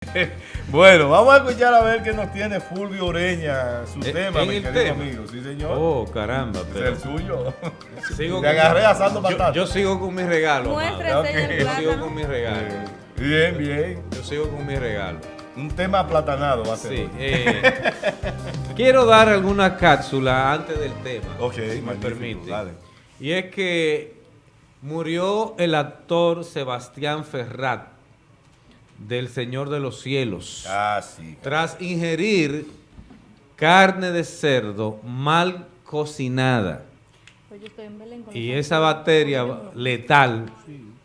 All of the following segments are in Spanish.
bueno, vamos a escuchar a ver qué nos tiene Fulvio Ureña, su tema, ¿en mi el querido tema? amigo. Sí, señor. Oh, caramba. es Pero el suyo. sigo Te con- agarré asando yo, batata. yo sigo con mi regalo. Muéstrese Ok. en el Yo sigo con mi regalo. Bien, bien. Yo sigo con mi regalo. Un tema aplatanado va a ser. Sí. eh, quiero dar alguna cápsula antes del tema. Ok, si me permite. dale. Y es que murió el actor Sebastián Ferrat del Señor de los Cielos. Ah, sí. tras ingerir carne de cerdo mal cocinada. Pues yo estoy en Belén con Y esa bacteria letal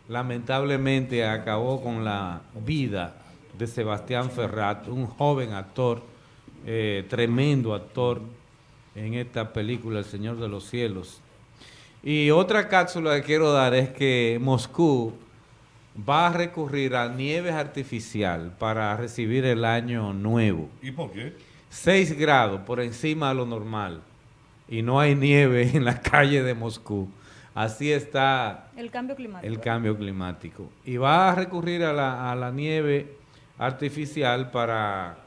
lamentablemente acabó con la vida de Sebastián Ferrat, un joven actor, eh, tremendo actor en esta película El Señor de los Cielos. Y otra cápsula que quiero dar es que Moscú va a recurrir a nieve artificial para recibir el año nuevo. ¿Y por qué? 6 grados por encima de lo normal y no hay nieve en la calle de Moscú. Así está El cambio climático. el cambio climático. Y va a recurrir a la, a la nieve artificial para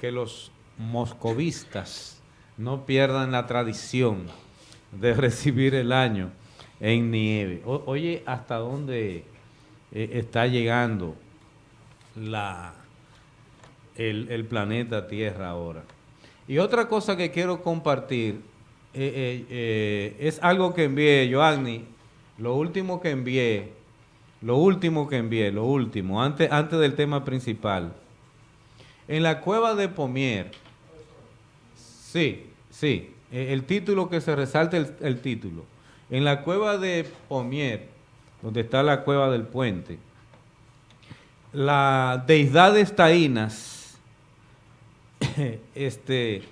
que los moscovistas no pierdan la tradición de recibir el año en nieve. O- oye, ¿hasta dónde eh, está llegando la, el, el planeta Tierra ahora? Y otra cosa que quiero compartir eh, eh, es algo que envié, Joanny, lo último que envié, lo último que envié, lo último, antes, antes del tema principal. En la cueva de Pomier, sí, sí, el título que se resalta el, el título. En la cueva de Pomier, donde está la cueva del puente, las deidades taínas, este,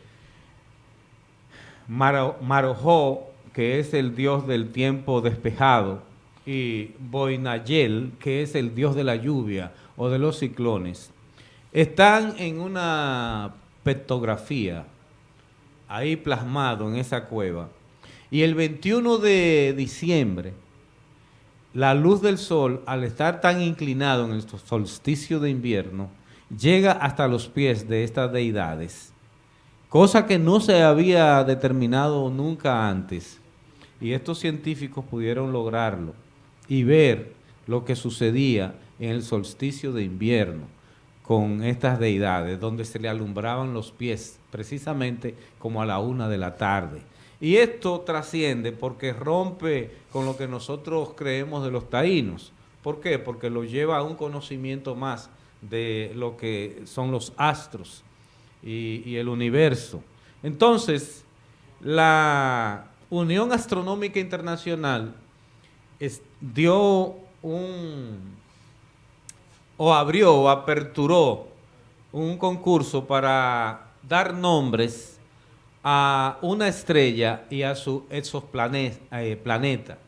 Maro- Marojó, que es el dios del tiempo despejado, y Boinayel, que es el dios de la lluvia o de los ciclones, están en una pictografía ahí plasmado en esa cueva. Y el 21 de diciembre, la luz del sol, al estar tan inclinado en el solsticio de invierno, llega hasta los pies de estas deidades, cosa que no se había determinado nunca antes. Y estos científicos pudieron lograrlo y ver lo que sucedía en el solsticio de invierno con estas deidades, donde se le alumbraban los pies, precisamente como a la una de la tarde. Y esto trasciende porque rompe con lo que nosotros creemos de los taínos. ¿Por qué? Porque lo lleva a un conocimiento más de lo que son los astros y, el universo. Entonces, la Unión Astronómica Internacional dio un o abrió o aperturó un concurso para dar nombres a una estrella y a su exoplaneta.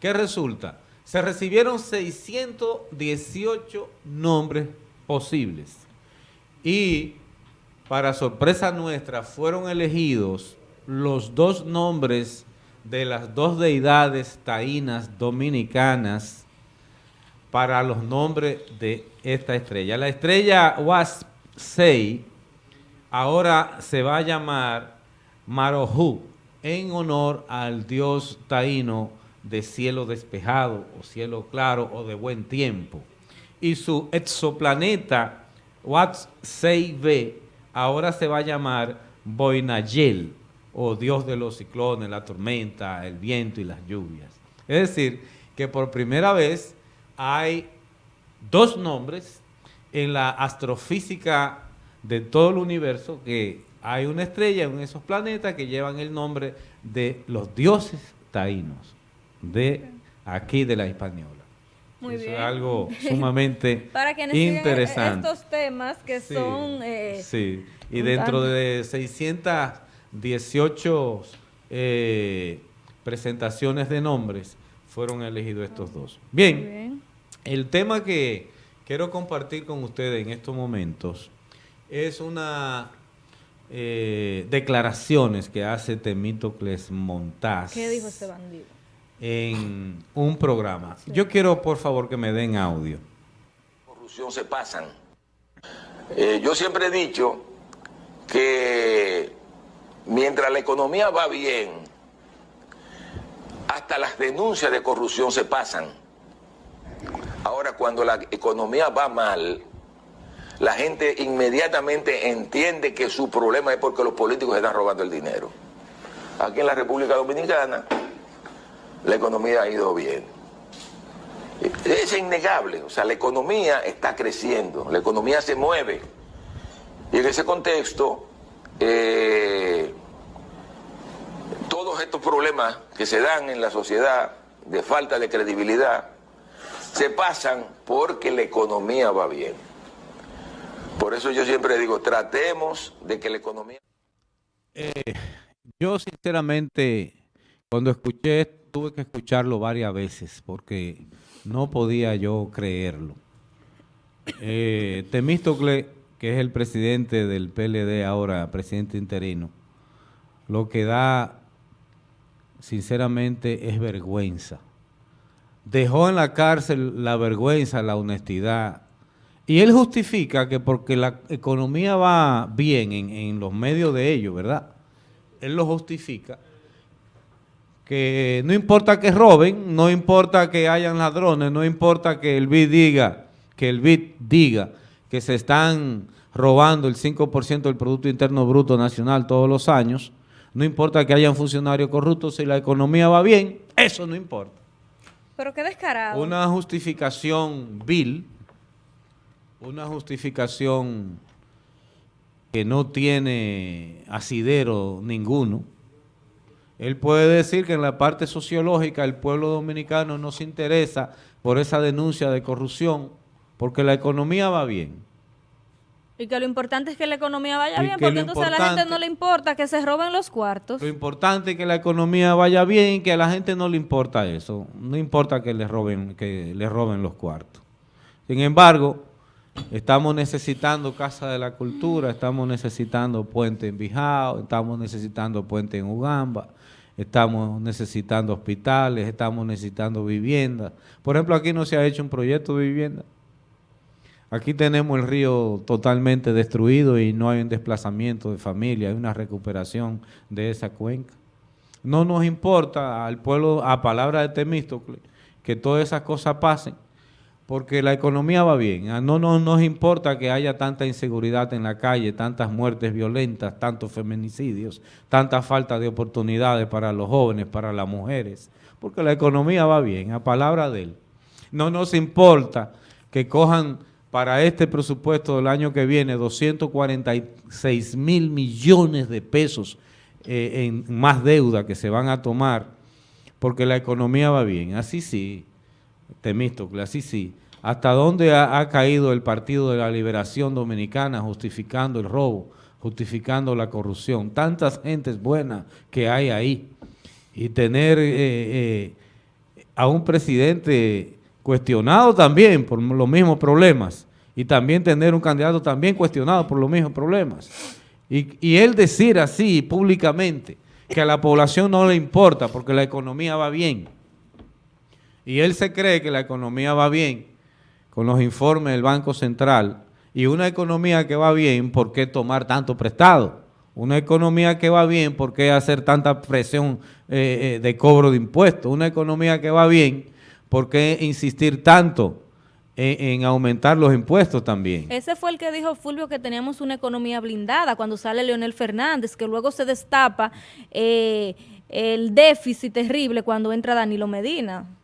¿Qué resulta? Se recibieron 618 nombres posibles y para sorpresa nuestra fueron elegidos los dos nombres de las dos deidades taínas dominicanas para los nombres de esta estrella. La estrella WASP 6 ahora se va a llamar Marojú en honor al dios taíno de cielo despejado o cielo claro o de buen tiempo. Y su exoplaneta WASP 6b ahora se va a llamar Boinayel o dios de los ciclones, la tormenta, el viento y las lluvias. Es decir, que por primera vez hay dos nombres en la astrofísica de todo el universo que hay una estrella en esos planetas que llevan el nombre de los dioses taínos de aquí de la Hispaniola. Muy Eso bien. es algo sumamente Para quienes siguen interesante. estos temas que Sí, son... eh, sí. Y dentro de 618 eh, presentaciones de nombres fueron elegidos estos dos. Bien, bien. el tema que quiero compartir con ustedes en estos momentos es una eh, declaraciones que hace Temítocles Montaz ¿Qué dijo este bandido? en un programa. Yo quiero, por favor, que me den audio. corrupción se pasan. Eh, yo siempre he dicho que mientras la economía va bien, hasta las denuncias de corrupción se pasan. Ahora, cuando la economía va mal, la gente inmediatamente entiende que su problema es porque los políticos están robando el dinero. Aquí en la República Dominicana, la economía ha ido bien. Es innegable, o sea, la economía está creciendo, la economía se mueve. Y en ese contexto, eh, todos estos problemas que se dan en la sociedad de falta de credibilidad se pasan porque la economía va bien. Por eso yo siempre digo, tratemos de que la economía... Yo sinceramente, cuando escuché, tuve que escucharlo varias veces porque no podía yo creerlo. Eh, Temístocle, que es el presidente del PLD ahora, presidente interino, lo que da, sinceramente, es vergüenza. Dejó en la cárcel la vergüenza, la honestidad. Y él justifica que porque la economía va bien en, en los medios de ellos, ¿verdad? Él lo justifica que no importa que roben, no importa que hayan ladrones, no importa que el BID diga, que el BID diga que se están robando el 5% del Producto Interno Bruto Nacional todos los años, no importa que hayan funcionarios corruptos, si la economía va bien, eso no importa. Pero qué descarado. Una justificación vil, una justificación que no tiene asidero ninguno. Él puede decir que en la parte sociológica el pueblo dominicano no se interesa por esa denuncia de corrupción porque la economía va bien. Y que lo importante es que la economía vaya Y bien, que porque entonces a la gente no le importa que se roben los cuartos. Lo importante es que la economía vaya bien y que a la gente no le importa eso. No importa que le roben, que le roben los cuartos. Sin embargo, estamos necesitando Casa de la Cultura, estamos necesitando puente en Bijao, estamos necesitando puente en Ugamba, estamos necesitando hospitales, estamos necesitando viviendas. Por ejemplo, aquí no se ha hecho un proyecto de vivienda. Aquí tenemos el río totalmente destruido y no hay un desplazamiento de familia, hay una recuperación de esa cuenca. No nos importa al pueblo, a palabra de Temístocle, que todas esas cosas pasen, porque la economía va bien. Ah, No, no nos importa que haya tanta inseguridad en la calle, tantas muertes violentas, tantos feminicidios, tanta falta de oportunidades para los jóvenes, para las mujeres, porque la economía va bien, a palabra de él. No nos importa que cojan para este presupuesto del año que viene 246 mil millones de pesos eh, en más deuda que se van a tomar porque la economía va bien. Así sí, Temístocle, así sí. ¿Hasta dónde ha, caído el Partido de la Liberación Dominicana justificando el robo, justificando la corrupción? Tantas gentes buenas que hay ahí. Y tener eh, eh, a un presidente cuestionado también por los mismos problemas y también tener un candidato también cuestionado por los mismos problemas. Y él decir así públicamente que a la población no le importa porque la economía va bien. Y él se cree que la economía va bien con los informes del Banco Central y una economía que va bien, ¿por qué tomar tanto prestado? Una economía que va bien, ¿por qué hacer tanta presión eh, eh, de cobro de impuestos? Una economía que va bien, ¿por qué insistir tanto en, en aumentar los impuestos también? Ese fue el que dijo Fulvio que teníamos una economía blindada cuando sale Leonel Fernández, que luego se destapa eh, el déficit terrible cuando entra Danilo Medina.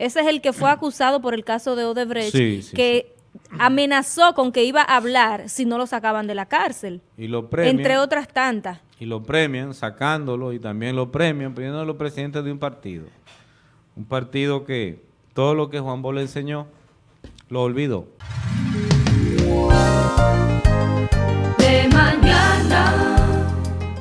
Ese es el que fue acusado por el caso de Odebrecht, Sí, sí, que amenazó con que iba a hablar si no lo sacaban de la cárcel, Y lo premian. entre otras tantas. y lo premian sacándolo y también lo premian poniéndolo presidente de un partido. Un partido que todo lo que Juan Bosch le enseñó lo olvidó.